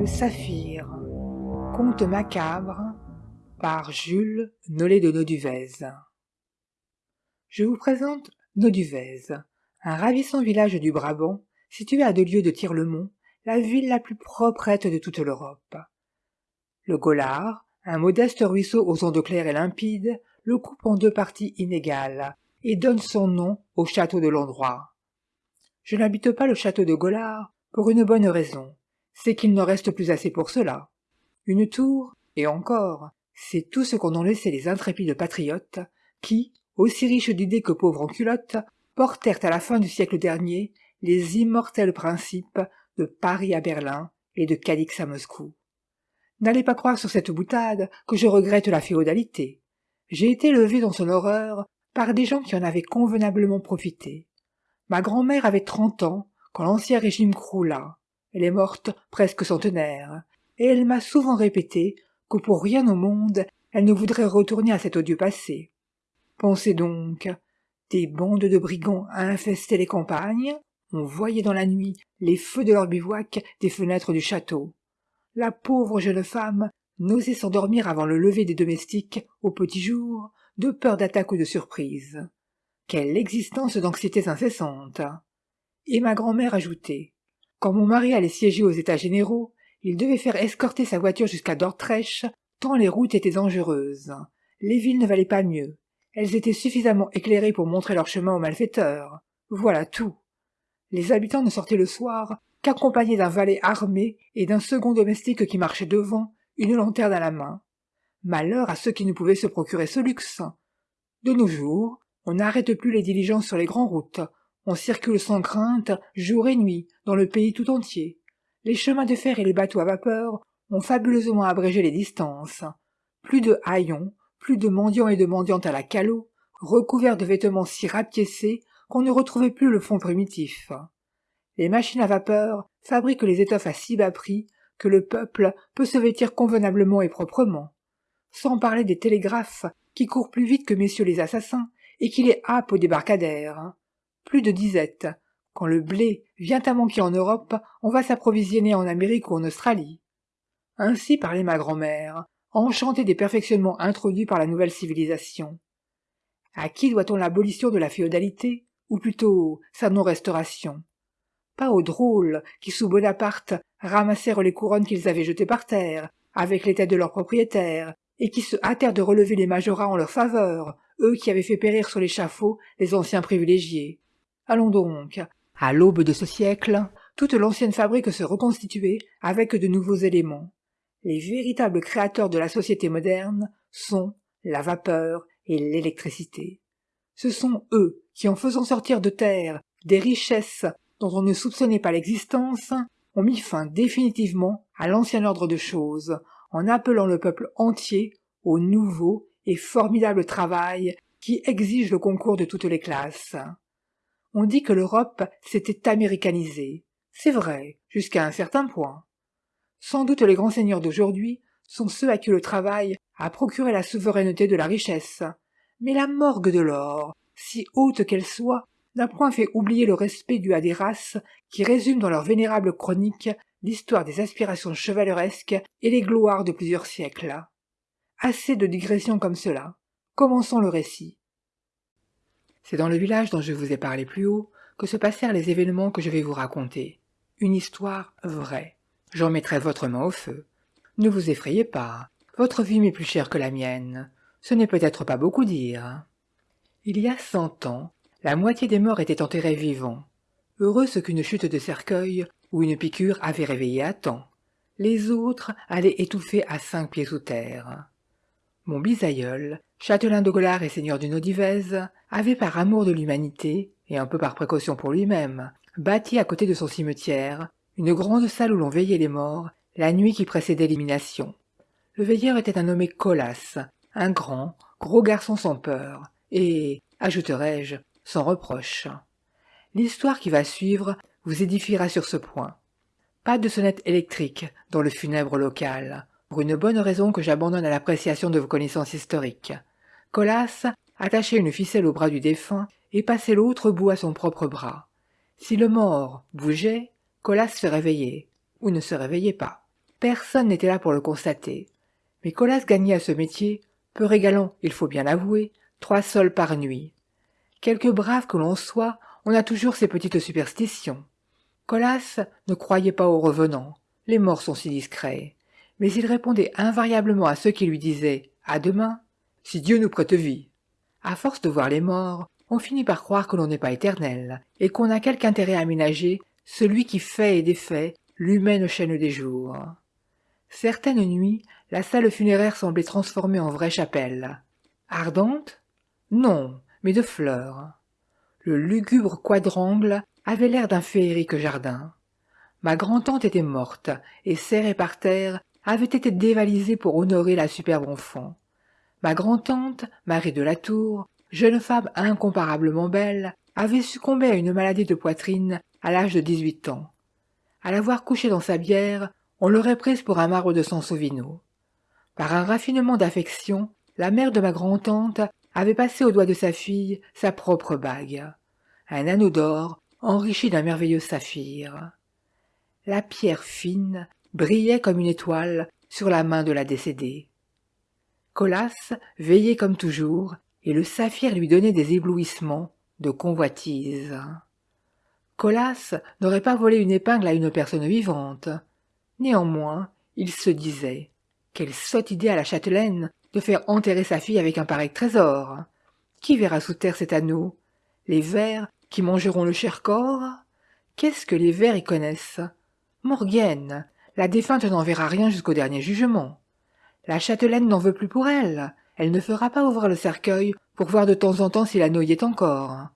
Le Saphir, conte macabre par Jules Nollet de Noduvez. Je vous présente Noduvez, un ravissant village du Brabant situé à deux lieues de Tire-le-Mont, la ville la plus proprette de toute l'Europe. Le Gollard, un modeste ruisseau aux ondes claires et limpides, le coupe en deux parties inégales et donne son nom au château de l'endroit. Je n'habite pas le château de Gollard pour une bonne raison, c'est qu'il n'en reste plus assez pour cela. Une tour, et encore, c'est tout ce qu'en ont laissé les intrépides patriotes, qui, aussi riches d'idées que pauvres en culottes, portèrent à la fin du siècle dernier les immortels principes de Paris à Berlin et de Cadix à Moscou. N'allez pas croire sur cette boutade que je regrette la féodalité. J'ai été élevé dans son horreur par des gens qui en avaient convenablement profité. Ma grand-mère avait trente ans quand l'ancien régime croula. Elle est morte presque centenaire, et elle m'a souvent répété que pour rien au monde elle ne voudrait retourner à cet odieux passé. Pensez donc, des bandes de brigands infestaient les campagnes, on voyait dans la nuit les feux de leur bivouac des fenêtres du château. La pauvre jeune femme n'osait s'endormir avant le lever des domestiques au petit jour, de peur d'attaque ou de surprise. Quelle existence d'anxiétés incessantes Et ma grand-mère ajoutait Quand mon mari allait siéger aux états généraux, il devait faire escorter sa voiture jusqu'à Dordrecht, tant les routes étaient dangereuses. Les villes ne valaient pas mieux. Elles étaient suffisamment éclairées pour montrer leur chemin aux malfaiteurs. Voilà tout. Les habitants ne sortaient le soir qu'accompagnés d'un valet armé et d'un second domestique qui marchait devant, une lanterne à la main. Malheur à ceux qui ne pouvaient se procurer ce luxe. De nos jours, on n'arrête plus les diligences sur les grandes routes, on circule sans crainte, jour et nuit, dans le pays tout entier. Les chemins de fer et les bateaux à vapeur ont fabuleusement abrégé les distances. Plus de haillons, plus de mendiants et de mendiantes à la calot, recouverts de vêtements si rapiécés qu'on ne retrouvait plus le fond primitif. Les machines à vapeur fabriquent les étoffes à si bas prix que le peuple peut se vêtir convenablement et proprement. Sans parler des télégraphes qui courent plus vite que messieurs les assassins et qui les happent au débarcadère. Plus de disette. Quand le blé vient à manquer en Europe, on va s'approvisionner en Amérique ou en Australie. Ainsi parlait ma grand-mère, enchantée des perfectionnements introduits par la nouvelle civilisation. À qui doit-on l'abolition de la féodalité ou plutôt sa non-restauration? Pas aux drôles qui, sous Bonaparte, ramassèrent les couronnes qu'ils avaient jetées par terre, avec les têtes de leurs propriétaires, et qui se hâtèrent de relever les majorats en leur faveur, eux qui avaient fait périr sur l'échafaud les anciens privilégiés. Allons donc. À l'aube de ce siècle, toute l'ancienne fabrique se reconstituait avec de nouveaux éléments. Les véritables créateurs de la société moderne sont la vapeur et l'électricité. Ce sont eux qui, en faisant sortir de terre des richesses dont on ne soupçonnait pas l'existence, ont mis fin définitivement à l'ancien ordre de choses, en appelant le peuple entier au nouveau et formidable travail qui exige le concours de toutes les classes. On dit que l'Europe s'était américanisée. C'est vrai, jusqu'à un certain point. Sans doute les grands seigneurs d'aujourd'hui sont ceux à qui le travail a procuré la souveraineté de la richesse. Mais la morgue de l'or, si haute qu'elle soit, n'a point fait oublier le respect dû à des races qui résument dans leur vénérable chronique l'histoire des aspirations chevaleresques et les gloires de plusieurs siècles. Assez de digressions comme cela. Commençons le récit. C'est dans le village dont je vous ai parlé plus haut que se passèrent les événements que je vais vous raconter. Une histoire vraie. J'en mettrai votre main au feu. Ne vous effrayez pas. Votre vie m'est plus chère que la mienne. Ce n'est peut-être pas beaucoup dire. Il y a cent ans, la moitié des morts étaient enterrés vivants. Heureux ce qu'une chute de cercueil ou une piqûre avait réveillé à temps. Les autres allaient étouffer à cinq pieds sous terre. Mon bisaïeul, châtelain de et seigneur du Nodivez, avait par amour de l'humanité, et un peu par précaution pour lui-même, bâti à côté de son cimetière, une grande salle où l'on veillait les morts, la nuit qui précédait l'élimination. Le veilleur était un nommé Colas, un grand, gros garçon sans peur, et, ajouterai-je, sans reproche. L'histoire qui va suivre vous édifiera sur ce point. Pas de sonnette électrique dans le funèbre local, pour une bonne raison que j'abandonne à l'appréciation de vos connaissances historiques. Colas attachait une ficelle au bras du défunt et passait l'autre bout à son propre bras. Si le mort bougeait, Colas se réveillait, ou ne se réveillait pas. Personne n'était là pour le constater. Mais Colas gagnait à ce métier, peu régalant, il faut bien l'avouer, trois sols par nuit. Quelque brave que l'on soit, on a toujours ses petites superstitions. Colas ne croyait pas aux revenants, les morts sont si discrets mais il répondait invariablement à ceux qui lui disaient « À demain !» Si Dieu nous prête vie. À force de voir les morts, on finit par croire que l'on n'est pas éternel, et qu'on a quelque intérêt à ménager celui qui fait et défait l'humaine chaîne des jours. Certaines nuits, la salle funéraire semblait transformée en vraie chapelle. Ardente? Non, mais de fleurs. Le lugubre quadrangle avait l'air d'un féerique jardin. Ma grand-tante était morte, et serrée par terre, avait été dévalisée pour honorer la superbe enfant. Ma grand-tante, Marie de la Tour, jeune femme incomparablement belle, avait succombé à une maladie de poitrine à l'âge de dix-huit ans. À l'avoir couchée dans sa bière, on l'aurait prise pour un marbre de Sansovino. Par un raffinement d'affection, la mère de ma grand-tante avait passé au doigt de sa fille sa propre bague, un anneau d'or enrichi d'un merveilleux saphir. La pierre fine brillait comme une étoile sur la main de la décédée. Colas veillait comme toujours, et le saphir lui donnait des éblouissements de convoitise. Colas n'aurait pas volé une épingle à une personne vivante. Néanmoins, il se disait Quelle sotte idée à la châtelaine de faire enterrer sa fille avec un pareil trésor Qui verra sous terre cet anneau? Les vers qui mangeront le cher corps? Qu'est-ce que les vers y connaissent? Morgane, la défunte n'en verra rien jusqu'au dernier jugement. La châtelaine n'en veut plus pour elle. Elle ne fera pas ouvrir le cercueil pour voir de temps en temps si la est encore.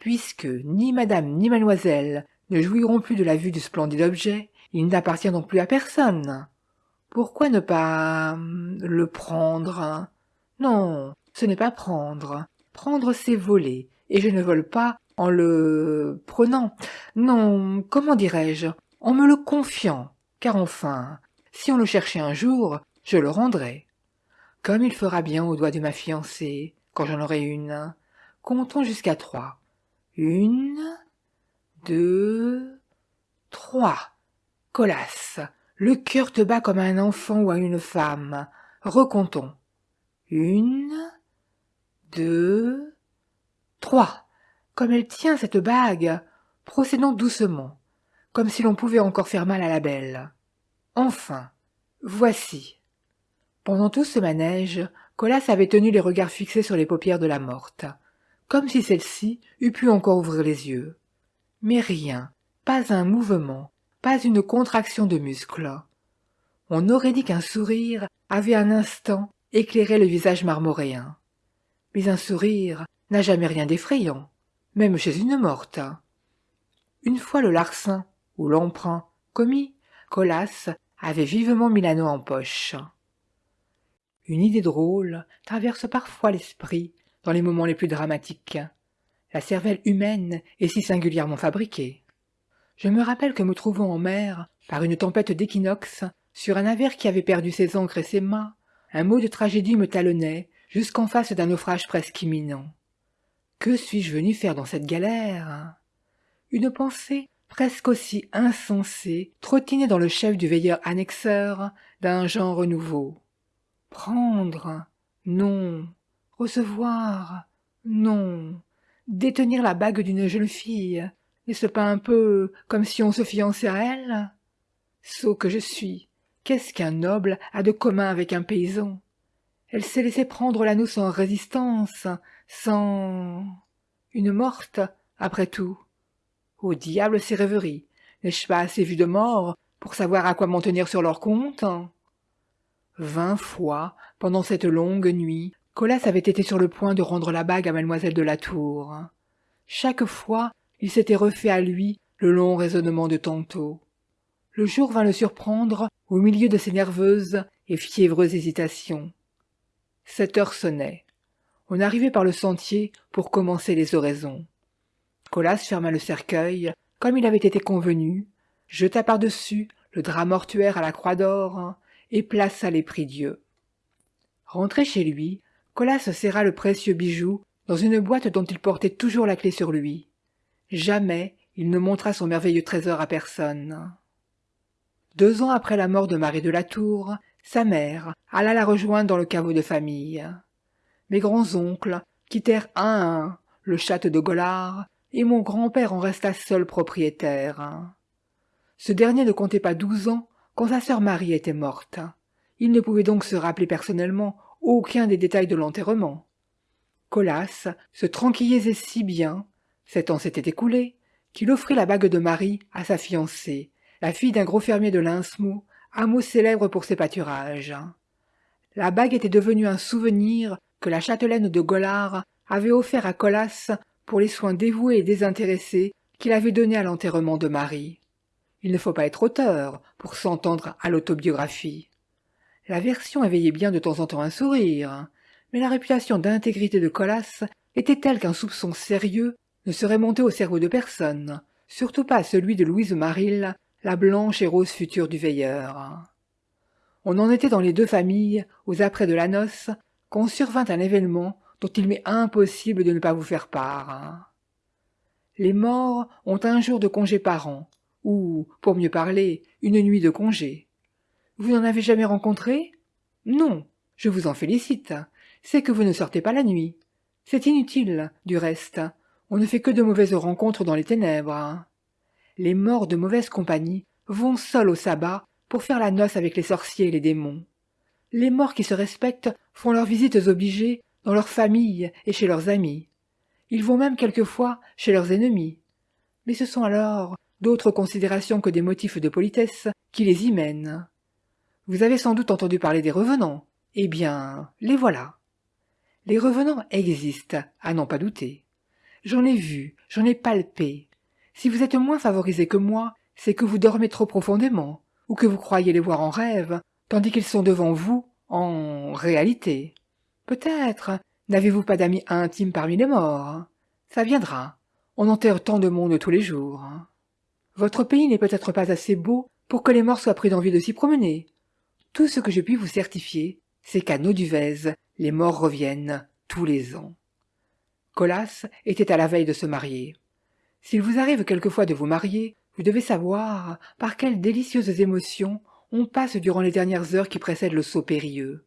Puisque ni madame ni mademoiselle ne jouiront plus de la vue du splendide objet, il n'appartient donc plus à personne. Pourquoi ne pas hum, le prendre? Non, ce n'est pas prendre. Prendre, c'est voler, et je ne vole pas en le prenant. Non, comment dirais-je? En me le confiant car enfin, si on le cherchait un jour, je le rendrai. Comme il fera bien au doigt de ma fiancée, quand j'en aurai une. Comptons jusqu'à trois. Une, deux, trois. Colas, le cœur te bat comme un enfant ou à une femme. Recomptons. Une, deux, trois. Comme elle tient cette bague, procédons doucement comme si l'on pouvait encore faire mal à la belle. Enfin, voici. Pendant tout ce manège, Colas avait tenu les regards fixés sur les paupières de la morte, comme si celle-ci eût pu encore ouvrir les yeux. Mais rien, pas un mouvement, pas une contraction de muscles. On aurait dit qu'un sourire avait un instant éclairé le visage marmoréen. Mais un sourire n'a jamais rien d'effrayant, même chez une morte. Une fois le larcin ou l'emprunt commis, Colas avait vivement mis l'anneau en poche. Une idée drôle traverse parfois l'esprit dans les moments les plus dramatiques. la cervelle humaine est si singulièrement fabriquée. Je me rappelle que me trouvant en mer, par une tempête d'équinoxe, sur un navire qui avait perdu ses ancres et ses mâts, un mot de tragédie me talonnait jusqu'en face d'un naufrage presque imminent. Que suis-je venu faire dans cette galère? Une pensée presque aussi insensée trottinait dans le chef du veilleur annexeur d'un genre nouveau. Prendre Non. Recevoir Non. Détenir la bague d'une jeune fille N'est-ce pas un peu comme si on se fiançait à elle? Sot que je suis Qu'est-ce qu'un noble a de commun avec un paysan? Elle s'est laissé prendre l'anneau sans résistance, sans... Une morte, après tout. Au diable ces rêveries N'ai-je pas assez vu de morts pour savoir à quoi m'en tenir sur leur compte? Vingt fois, pendant cette longue nuit, Colas avait été sur le point de rendre la bague à mademoiselle de la Tour. Chaque fois, il s'était refait à lui le long raisonnement de tantôt le jour vint le surprendre au milieu de ses nerveuses et fiévreuses hésitations. Sept heures sonnaient. On arrivait par le sentier pour commencer les oraisons. Colas ferma le cercueil, comme il avait été convenu, jeta par-dessus le drap mortuaire à la croix d'or plaça les prie-dieu. Rentré chez lui, Colas serra le précieux bijou dans une boîte dont il portait toujours la clé sur lui. Jamais il ne montra son merveilleux trésor à personne. Deux ans après la mort de Marie de la Tour, sa mère alla la rejoindre dans le caveau de famille. Mes grands-oncles quittèrent un à un le château de Golard, et mon grand-père en resta seul propriétaire. Ce dernier ne comptait pas douze ans quand sa sœur Marie était morte. Il ne pouvait donc se rappeler personnellement aucun des détails de l'enterrement. Colas se tranquillisait si bien, sept ans s'étaient écoulés, qu'il offrit la bague de Marie à sa fiancée, la fille d'un gros fermier de Linsmou, hameau célèbre pour ses pâturages. La bague était devenue un souvenir que la châtelaine de Golard avait offert à Colas pour les soins dévoués et désintéressés qu'il avait donnés à l'enterrement de Marie. Il ne faut pas être auteur pour s'entendre à l'autobiographie. La version éveillait bien de temps en temps un sourire, mais la réputation d'intégrité de Colas était telle qu'un soupçon sérieux ne serait monté au cerveau de personne, surtout pas celui de Louise Marille, la blanche et rose future du veilleur. On en était dans les deux familles, aux apprêts de la noce, quand survint un événement dont il m'est impossible de ne pas vous faire part. Les morts ont un jour de congé par an, ou, pour mieux parler, une nuit de congé. Vous n'en avez jamais rencontré? Non, je vous en félicite. C'est que vous ne sortez pas la nuit. C'est inutile, du reste. On ne fait que de mauvaises rencontres dans les ténèbres les morts de mauvaise compagnie vont seuls au sabbat pour faire la noce avec les sorciers et les démons. Les morts qui se respectent font leurs visites obligées dans leurs familles et chez leurs amis. Ils vont même quelquefois chez leurs ennemis. Mais ce sont alors d'autres considérations que des motifs de politesse qui les y mènent. Vous avez sans doute entendu parler des revenants. Eh bien, les voilà. Les revenants existent, à n'en pas douter. J'en ai vu, j'en ai palpé, si vous êtes moins favorisé que moi, c'est que vous dormez trop profondément, ou que vous croyez les voir en rêve, tandis qu'ils sont devant vous en réalité. Peut-être n'avez-vous pas d'amis intimes parmi les morts. Ça viendra. On enterre tant de monde tous les jours. Votre pays n'est peut-être pas assez beau pour que les morts soient pris d'envie de s'y promener. Tout ce que je puis vous certifier, c'est qu'à Noduvez, les morts reviennent tous les ans. Colas était à la veille de se marier. S'il vous arrive quelquefois de vous marier, vous devez savoir par quelles délicieuses émotions on passe durant les dernières heures qui précèdent le saut périlleux.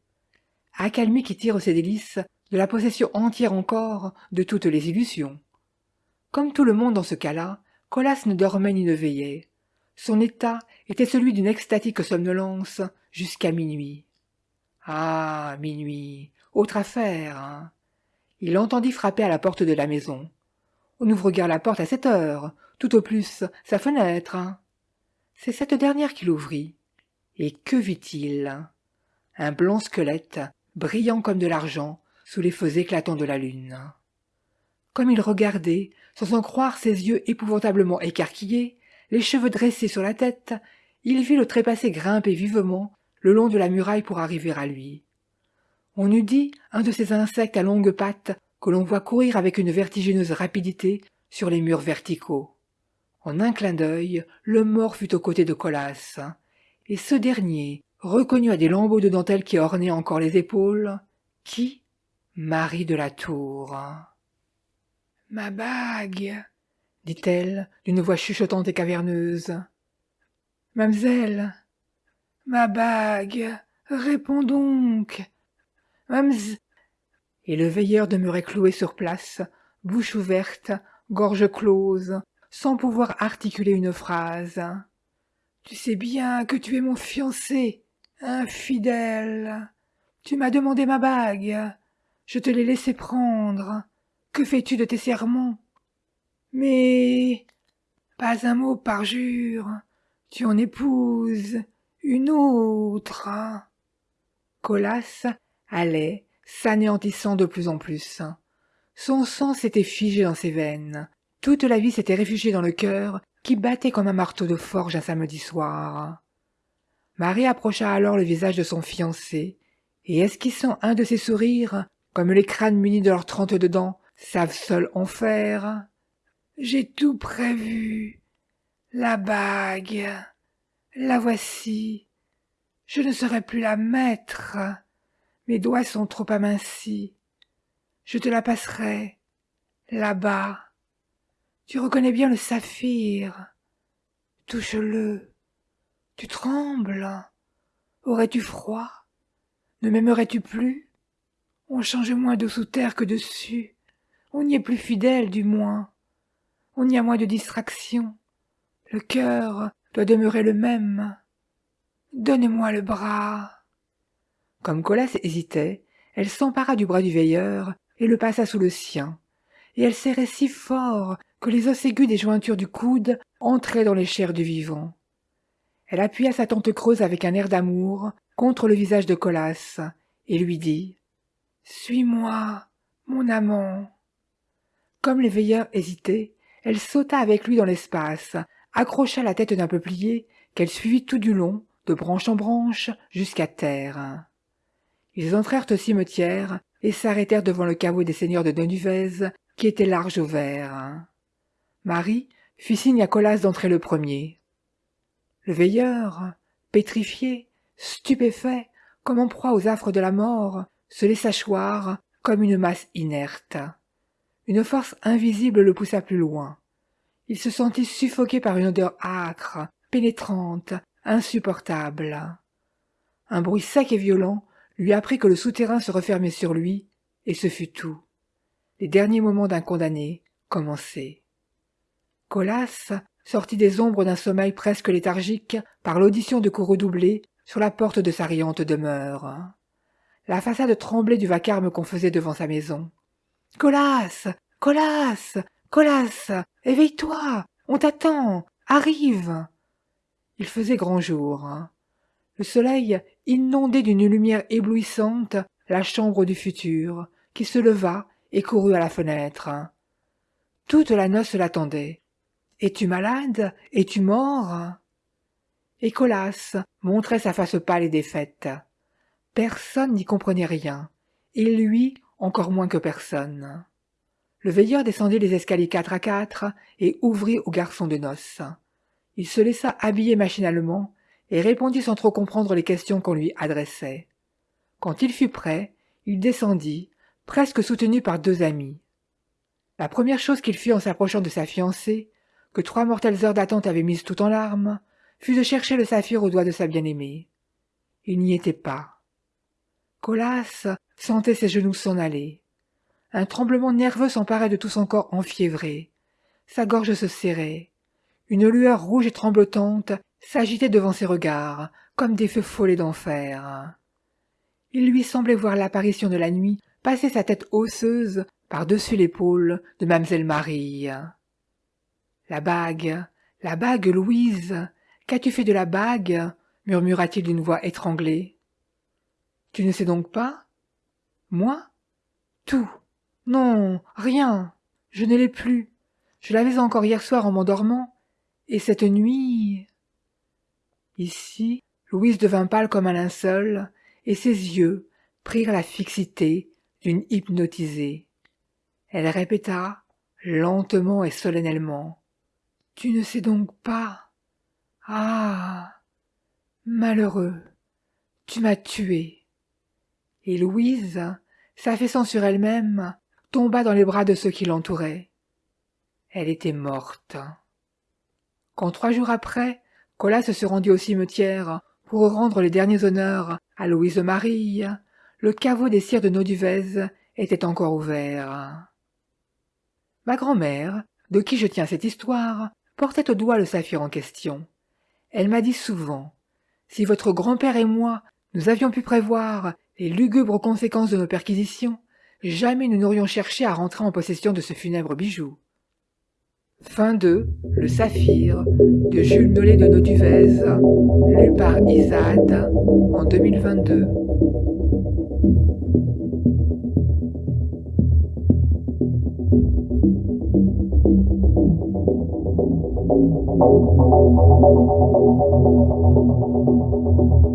Accalmie qui tire ses délices de la possession entière encore de toutes les illusions. Comme tout le monde dans ce cas-là, Colas ne dormait ni ne veillait. Son état était celui d'une extatique somnolence jusqu'à minuit. Ah, minuit, autre affaire. Hein. Il entendit frapper à la porte de la maison. On ouvre guère la porte à cette heure, tout au plus sa fenêtre. C'est cette dernière qu'il ouvrit. Et que vit-il? Un blond squelette, brillant comme de l'argent, sous les feux éclatants de la lune. Comme il regardait, sans en croire ses yeux épouvantablement écarquillés, les cheveux dressés sur la tête, il vit le trépassé grimper vivement le long de la muraille pour arriver à lui. On eût dit un de ces insectes à longues pattes que l'on voit courir avec une vertigineuse rapidité sur les murs verticaux. En un clin d'œil, le mort fut aux côtés de Colas, et ce dernier reconnut à des lambeaux de dentelle qui ornaient encore les épaules, qui? Marie de la Tour. Ma bague, dit-elle d'une voix chuchotante et caverneuse. Mamselle, ma bague, réponds donc. Mamselle. Et le veilleur demeurait cloué sur place, bouche ouverte, gorge close, sans pouvoir articuler une phrase. Tu sais bien que tu es mon fiancé, infidèle. Tu m'as demandé ma bague. Je te l'ai laissé prendre. Que fais-tu de tes serments? Mais pas un mot par jure. Tu en épouses une autre. Colas allait, s'anéantissant de plus en plus. Son sang s'était figé dans ses veines. Toute la vie s'était réfugiée dans le cœur qui battait comme un marteau de forge un samedi soir. Marie approcha alors le visage de son fiancé, et esquissant un de ses sourires, comme les crânes munis de leurs trente-deux dents savent seuls en faire, j'ai tout prévu. La bague. La voici. Je ne serai plus la maître. Mes doigts sont trop amincis. Je te la passerai. Là-bas. Tu reconnais bien le saphir. Touche-le. Tu trembles. Aurais-tu froid? Ne m'aimerais-tu plus? On change moins de sous terre que dessus. On y est plus fidèle, du moins. On y a moins de distraction. Le cœur doit demeurer le même. Donne-moi le bras. Comme Colas hésitait, elle s'empara du bras du veilleur et le passa sous le sien, et elle serrait si fort que les os aigus des jointures du coude entraient dans les chairs du vivant. Elle appuya sa tente creuse avec un air d'amour contre le visage de Colas, et lui dit Suis-moi, mon amant. Comme les veilleurs hésitaient, elle sauta avec lui dans l'espace, accrocha la tête d'un peuplier qu'elle suivit tout du long, de branche en branche, jusqu'à terre. Ils entrèrent au cimetière et s'arrêtèrent devant le caveau des seigneurs de Denuvez, qui était large ouvert. Marie fit signe à Colas d'entrer le premier. Le veilleur, pétrifié, stupéfait, comme en proie aux affres de la mort, se laissa choir comme une masse inerte. Une force invisible le poussa plus loin. Il se sentit suffoqué par une odeur âcre, pénétrante, insupportable. Un bruit sec et violent lui apprit que le souterrain se refermait sur lui, et ce fut tout. Les derniers moments d'un condamné commençaient. Colas sortit des ombres d'un sommeil presque léthargique par l'audition de coups redoublés sur la porte de sa riante demeure. La façade tremblait du vacarme qu'on faisait devant sa maison. Colas Colas Colas Éveille-toi On t'attend Arrive Il faisait grand jour. Le soleil inondait d'une lumière éblouissante la chambre du futur, qui se leva et courut à la fenêtre. Toute la noce l'attendait. Es-tu malade? Es-tu mort? Et Colas montrait sa face pâle et défaite. Personne n'y comprenait rien, et lui encore moins que personne. Le veilleur descendit les escaliers quatre à quatre et ouvrit au garçon de noces. Il se laissa habiller machinalement et répondit sans trop comprendre les questions qu'on lui adressait. Quand il fut prêt, il descendit, presque soutenu par deux amis. La première chose qu'il fit en s'approchant de sa fiancée, que trois mortelles heures d'attente avaient mise tout en larmes, fut de chercher le saphir au doigt de sa bien-aimée. Il n'y était pas. Colas sentait ses genoux s'en aller. Un tremblement nerveux s'emparait de tout son corps enfiévré. Sa gorge se serrait. Une lueur rouge et tremblotante s'agitait devant ses regards, comme des feux follets d'enfer. Il lui semblait voir l'apparition de la nuit passer sa tête osseuse par-dessus l'épaule de mamselle Marie. La bague, la bague, Louise. Qu'as-tu fait de la bague? murmura-t-il d'une voix étranglée. Tu ne sais donc pas? Moi? Tout. Non, rien. Je ne l'ai plus. Je l'avais encore hier soir en m'endormant. Et cette nuit. Ici, Louise devint pâle comme un linceul, et ses yeux prirent la fixité d'une hypnotisée. Elle répéta, lentement et solennellement. Tu ne sais donc pas? Ah. Malheureux. Tu m'as tué. Et Louise, s'affaissant sur elle-même, tomba dans les bras de ceux qui l'entouraient. Elle était morte. Quand trois jours après, Colas se rendit au cimetière pour rendre les derniers honneurs à Louise Marie, le caveau des cires de Noduvez était encore ouvert. Ma grand-mère, de qui je tiens cette histoire, portait au doigt le saphir en question. Elle m'a dit souvent Si votre grand-père et moi, nous avions pu prévoir les lugubres conséquences de nos perquisitions, jamais nous n'aurions cherché à rentrer en possession de ce funèbre bijou. Fin 2. Le saphir de Jules Nollet de Noduvez, lu par Isad en 2022. Thank you.